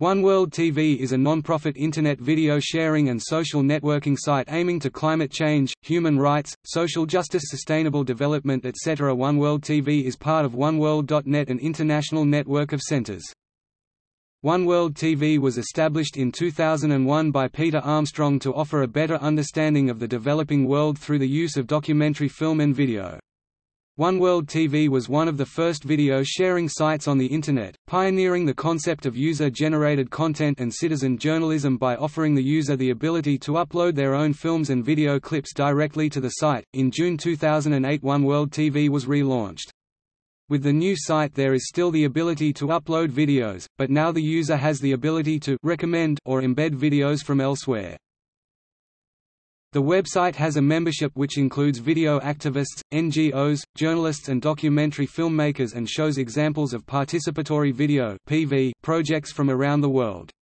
One World TV is a non-profit internet video sharing and social networking site aiming to climate change, human rights, social justice sustainable development etc. One World TV is part of OneWorld.net an international network of centers. One World TV was established in 2001 by Peter Armstrong to offer a better understanding of the developing world through the use of documentary film and video. One World TV was one of the first video sharing sites on the Internet, pioneering the concept of user-generated content and citizen journalism by offering the user the ability to upload their own films and video clips directly to the site. In June 2008 One World TV was relaunched. With the new site there is still the ability to upload videos, but now the user has the ability to recommend or embed videos from elsewhere. The website has a membership which includes video activists, NGOs, journalists and documentary filmmakers and shows examples of participatory video projects from around the world.